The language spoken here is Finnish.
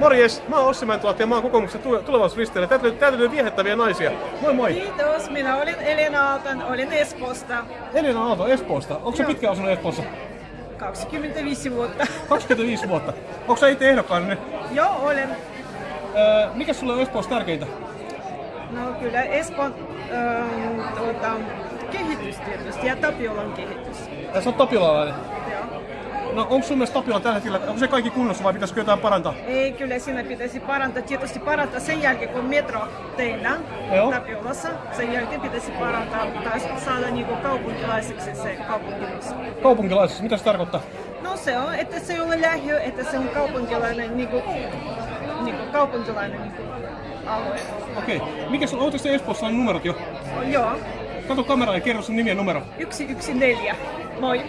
Morjes, mä oon Ossi Mäntylahti ja mä oon kokoomuksen tule- tulevaisuuslisteellä. Täältä löytyy, täältä löytyy viehättäviä naisia. Moi moi! Kiitos, minä olin Elena Aalton, olin Espoosta Elina Aalto Espoosta. Onko sä Joo. pitkään asunut Espoossa? 25 vuotta. 25 vuotta. Onko sä itse ehdokkaana nyt? Joo, olen. Öö, mikä sulle on Espoossa tärkeintä? No kyllä Espoon ähm, tuota, kehitys tietysti ja Tapiolan kehitys. Sä oot tapiolalainen. Joo. No onko sun mielestä Tapiola tällä hetkellä, onko se kaikki kunnossa vai pitäisikö jotain parantaa? Ei, kyllä siinä pitäisi parantaa, tietysti parantaa sen jälkeen, kun metro tehdään Joo. Tapiolassa. Sen jälkeen pitäisi parantaa tai saada niinku kaupunkilaiseksi se kaupunkimus. Kaupunkilaisessa, mitä se tarkoittaa? No se on, että se ei ole lähiö, että se on kaupunkilainen, niinku, niinku kaupunkilainen niinku, alue. Okei. Mikä sun, ootteko te Espoossa on numerot jo? Joo, Kato kameraan ja kerro sun nimi ja numero. 114. Moi.